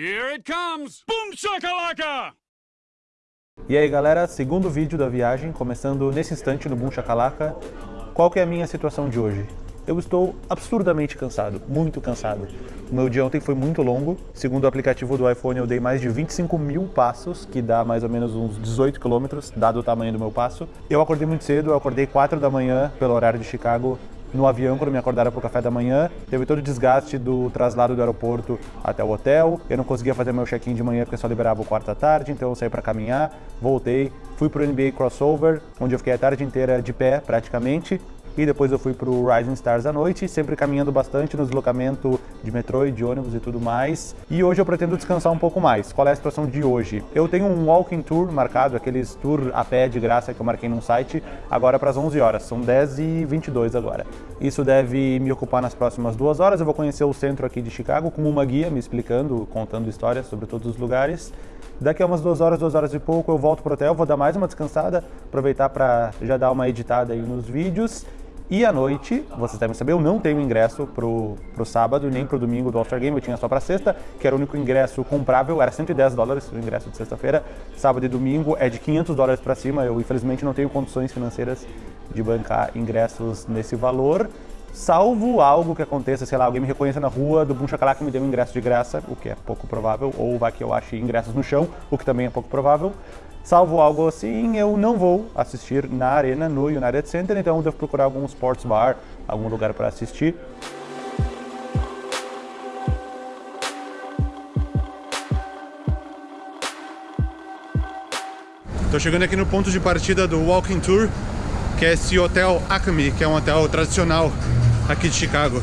Here it comes! Boom shakalaka! E aí galera, segundo vídeo da viagem, começando nesse instante no Boom Shakalaka. Qual que é a minha situação de hoje? Eu estou absurdamente cansado, muito cansado. O meu dia ontem foi muito longo. Segundo o aplicativo do iPhone, eu dei mais de 25 mil passos, que dá mais ou menos uns 18 quilômetros, dado o tamanho do meu passo. Eu acordei muito cedo, eu acordei 4 da manhã, pelo horário de Chicago, no avião quando me acordaram para o café da manhã. Teve todo o desgaste do traslado do aeroporto até o hotel. Eu não conseguia fazer meu check-in de manhã porque só liberava o quarto à tarde, então eu saí para caminhar, voltei, fui para o NBA Crossover, onde eu fiquei a tarde inteira de pé praticamente e depois eu fui pro Rising Stars à noite, sempre caminhando bastante no deslocamento de metrô e de ônibus e tudo mais. E hoje eu pretendo descansar um pouco mais. Qual é a situação de hoje? Eu tenho um walking tour marcado, aqueles tour a pé de graça que eu marquei num site, agora para as 11 horas, são 10 e 22 agora. Isso deve me ocupar nas próximas duas horas, eu vou conhecer o centro aqui de Chicago com uma guia me explicando, contando histórias sobre todos os lugares. Daqui a umas duas horas, duas horas e pouco, eu volto pro hotel, vou dar mais uma descansada, aproveitar para já dar uma editada aí nos vídeos e à noite, vocês devem saber, eu não tenho ingresso pro, pro sábado nem pro domingo do All-Star Game, eu tinha só pra sexta, que era o único ingresso comprável, era 110 dólares o ingresso de sexta-feira. Sábado e domingo é de 500 dólares para cima, eu infelizmente não tenho condições financeiras de bancar ingressos nesse valor. Salvo algo que aconteça, sei lá, alguém me reconheça na rua do Boom Chacalaca e me dê um ingresso de graça, o que é pouco provável, ou vai que eu ache ingressos no chão, o que também é pouco provável. Salvo algo assim, eu não vou assistir na arena, no United Center, então eu devo procurar algum sports bar, algum lugar para assistir. Estou chegando aqui no ponto de partida do Walking Tour, que é esse hotel Acme, que é um hotel tradicional aqui de Chicago.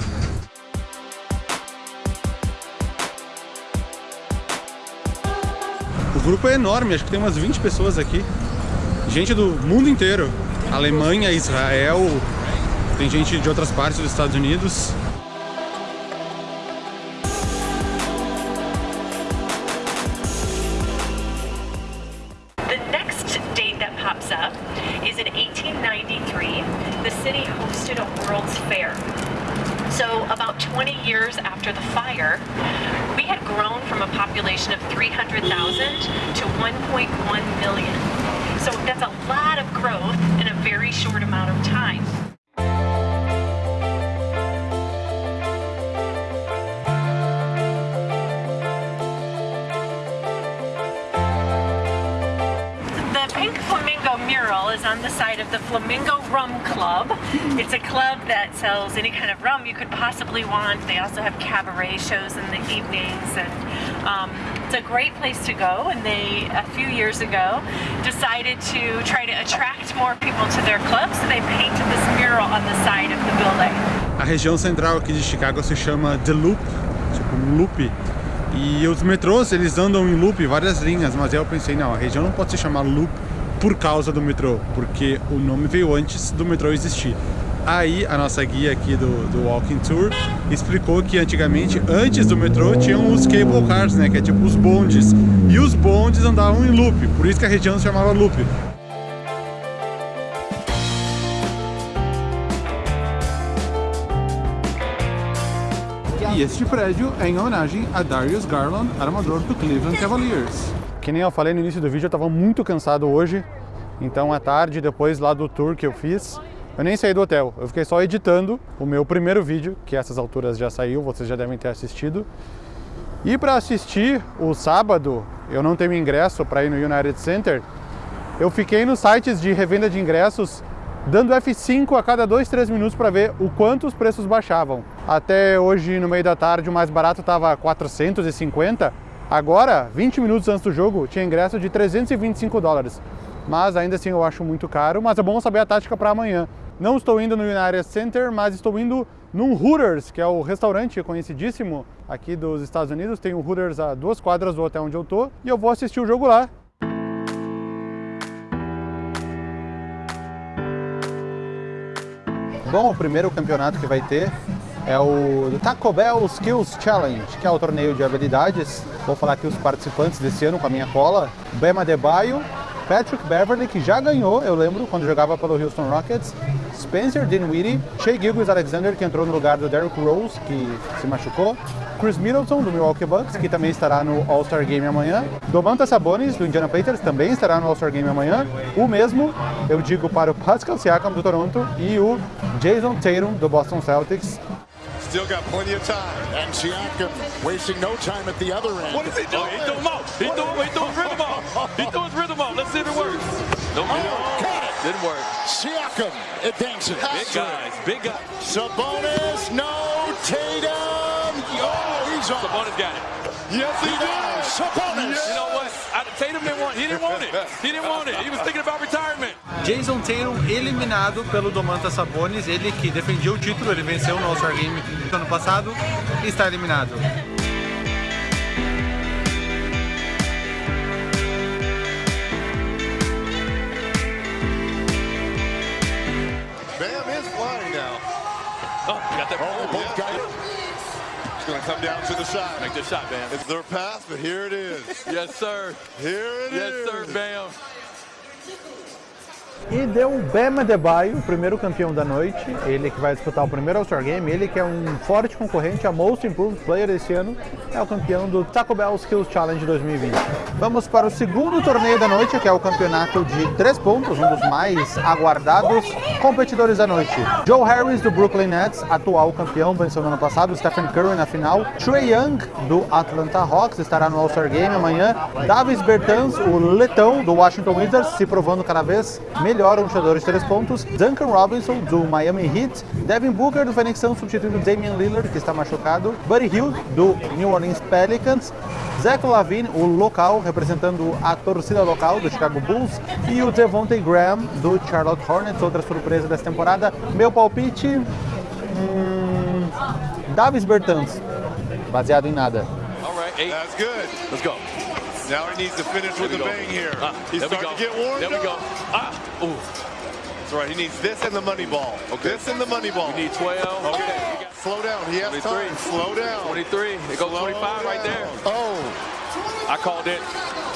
Grupo é enorme, acho que tem umas 20 pessoas aqui. Gente do mundo inteiro. Alemanha, Israel, tem gente de outras partes dos Estados Unidos. 1993, the city hosted a World's Fair. So about 20 years after the fire, we had grown from a population of 300,000 to 1.1 million. So that's a lot of growth in a very short amount of time. Is on the side of the Flamingo Rum Club. It's a club that sells any kind of rum you could possibly want. They also have cabaret shows in the evenings and um, it's a great place to go and they, a few years ago, decided to try to attract more people to their club so they painted this mural on the side of the building. A região central aqui de Chicago se chama The Loop, tipo um loop. E os metrôs, eles andam em loop, várias linhas, mas eu pensei, não, a região não pode se chamar loop por causa do metrô, porque o nome veio antes do metrô existir. Aí a nossa guia aqui do, do Walking Tour explicou que antigamente, antes do metrô, tinham os cable cars, né, que é tipo os bondes. E os bondes andavam em loop, por isso que a região se chamava loop. E este prédio é em homenagem a Darius Garland, armador do Cleveland Cavaliers. Que nem eu falei no início do vídeo, eu estava muito cansado hoje. Então à tarde, depois lá do tour que eu fiz, eu nem saí do hotel. Eu fiquei só editando o meu primeiro vídeo, que essas alturas já saiu, vocês já devem ter assistido. E para assistir o sábado, eu não tenho ingresso para ir no United Center, eu fiquei nos sites de revenda de ingressos dando F5 a cada 2, 3 minutos para ver o quanto os preços baixavam. Até hoje, no meio da tarde, o mais barato estava 450. Agora, 20 minutos antes do jogo, tinha ingresso de 325 dólares. Mas ainda assim eu acho muito caro, mas é bom saber a tática para amanhã. Não estou indo no United Center, mas estou indo num Hooters, que é o restaurante conhecidíssimo aqui dos Estados Unidos. Tem o Hooters a duas quadras do hotel onde eu tô e eu vou assistir o jogo lá. Bom, o primeiro campeonato que vai ter é o Taco Bell Skills Challenge, que é o torneio de habilidades. Vou falar aqui os participantes desse ano com a minha cola. Bema Debaio, Patrick Beverly, que já ganhou, eu lembro, quando jogava pelo Houston Rockets, Spencer Dinwiddie, Shea Gilgis Alexander, que entrou no lugar do Derrick Rose, que se machucou, Chris Middleton, do Milwaukee Bucks, que também estará no All-Star Game amanhã, Domantas Sabonis, do Indiana Pacers, também estará no All-Star Game amanhã, o mesmo, eu digo para o Pascal Siakam, do Toronto, e o Jason Tatum, do Boston Celtics, Still got plenty of time. And Siakam wasting no time at the other end. What is he doing? Oh, he threw him out. He threw, he threw his rhythm off. He threw his rhythm off. Let's see if it works. Nope. Oh, got it. Didn't work. Siakam advances. Big guys. Big guys. Sabonis, no Tatum. Oh, he's on. Sabonis got it. Yes, he does. Sabonis. You know what? I, Tatum didn't want. He didn't want it. He didn't want it. He was thinking about retirement. Jason Tatum eliminado pelo Domantas Sabonis, ele que defendia o título, ele venceu no All-Star Game do ano passado, está eliminado. Bam is flying now. Oh, got that. Oh, both yeah. guys. It's going to come down to the side. Make this shot, Bam. It's their pass, but here it is. Yes, sir. Here it is. Yes, sir, Bam. E deu o Bam Adebayo, o primeiro campeão da noite, ele que vai disputar o primeiro All-Star Game, ele que é um forte concorrente a Most Improved Player desse ano, é o campeão do Taco Bell Skills Challenge 2020. Vamos para o segundo torneio da noite, que é o campeonato de três pontos, um dos mais aguardados competidores da noite. Joe Harris do Brooklyn Nets, atual campeão, venceu no ano passado, Stephen Curry na final, Trey Young do Atlanta Hawks estará no All-Star Game amanhã, Davis Bertans, o letão do Washington Wizards, se provando cada vez melhor um chutador de três pontos, Duncan Robinson do Miami Heat, Devin Booker do Phoenix Suns substituindo Damian Lillard, que está machucado, Buddy Hield do New Orleans Pelicans, Zach Lavine, o local, representando a torcida local do Chicago Bulls, e o Devontae Graham do Charlotte Hornets, outra surpresa dessa temporada. Meu palpite, hum, Davis Bertans, baseado em nada. All right, eight. That's good. Let's go. Now he needs to finish There with a bang here. Ah, He's starting to get warmed There we go. Ah, ooh. That's right. He needs this and the money ball. Okay. This and the money ball. We need 12. Okay. Slow down. He has 23. time. Slow down. 23. It goes Slow 25 right there. Oh, I called it.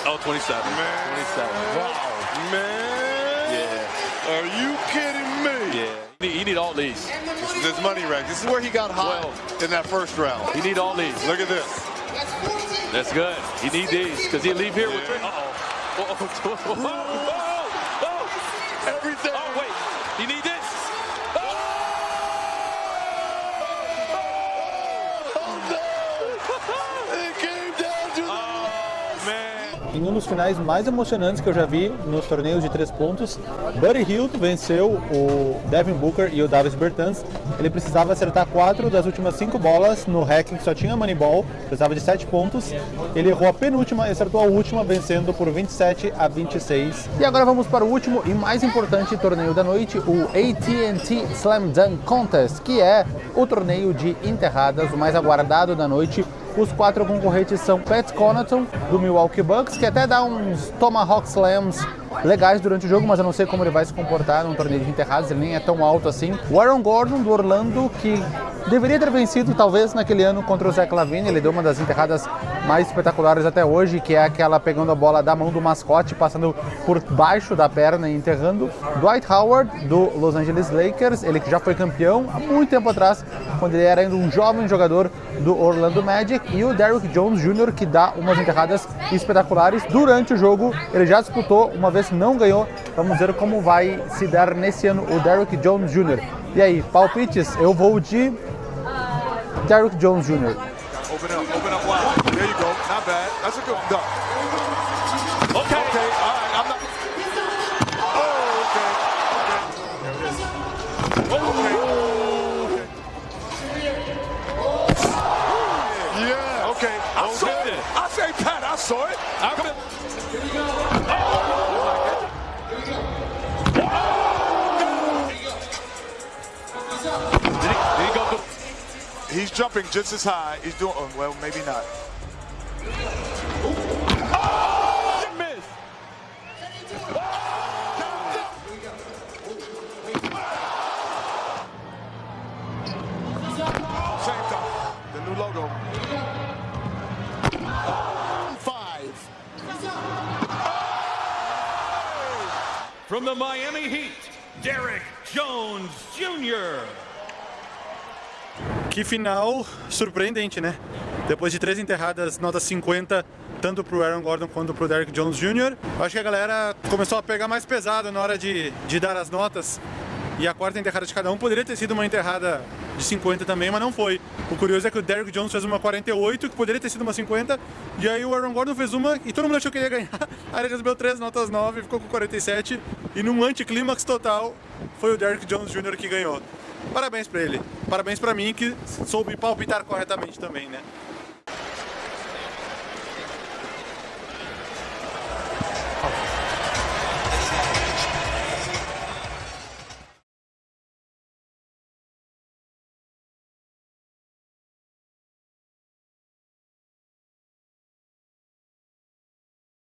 Oh, 27. Man. 27. Wow. Man. Yeah. Are you kidding me? Yeah. He need, he need all these. This is his money rack. This is where he got hot Well- in that first round. He need all these. Look at this. That's good. He need these because he leave here with three. Uh-oh. Uh-oh. Oh, oh. Everything. Oh, wait. Em um dos finais mais emocionantes que eu já vi nos torneios de três pontos, Buddy Hield venceu o Devin Booker e o Davis Bertans. Ele precisava acertar quatro das últimas cinco bolas no ranking que só tinha Moneyball, precisava de sete pontos. Ele errou a penúltima e acertou a última, vencendo por 27 a 26. E agora vamos para o último e mais importante torneio da noite, o AT&T Slam Dunk Contest, que é o torneio de enterradas, o mais aguardado da noite. Os quatro concorrentes são Pat Connaughton, do Milwaukee Bucks, que até dá uns Tomahawk Slams legais durante o jogo, mas eu não sei como ele vai se comportar num torneio de enterrados, ele nem é tão alto assim. O Aaron Gordon, do Orlando, que deveria ter vencido talvez naquele ano contra o Zach Lavine, ele deu uma das enterradas mais espetaculares até hoje, que é aquela pegando a bola da mão do mascote, passando por baixo da perna e enterrando. Dwight Howard, do Los Angeles Lakers, ele que já foi campeão há muito tempo atrás, quando ele era ainda um jovem jogador do Orlando Magic, e o Derrick Jones Jr., que dá umas enterradas espetaculares. Durante o jogo, ele já disputou, uma vez não ganhou. Vamos ver como vai se dar nesse ano o Derrick Jones Jr. E aí, palpites? Eu vou de Derrick Jones Jr. Open up, open up wide. There you go. Not bad. That's a good dunk. Okay. Okay, all right. I'm not. Oh, okay. Okay. Okay. Yeah. Okay. I saw it. I say, Pat, I saw it. He's jumping just as high. He's doing. oh, Well, maybe not. He missed. Same time. The new logo. five. From the Miami Heat, Derek Jones Jr. Que final surpreendente, né? Depois de três enterradas, nota 50, tanto pro Aaron Gordon quanto pro Derrick Jones Jr. Acho que a galera começou a pegar mais pesado na hora de, de dar as notas. E a quarta enterrada de cada um poderia ter sido uma enterrada de 50 também, mas não foi. O curioso é que o Derrick Jones fez uma 48, que poderia ter sido uma 50, e aí o Aaron Gordon fez uma e todo mundo achou que ele ia ganhar. Aí ele recebeu três notas 9, ficou com 47, e num anticlímax total, foi o Derrick Jones Jr. que ganhou. Parabéns pra ele. Parabéns pra mim que soube palpitar corretamente também, né?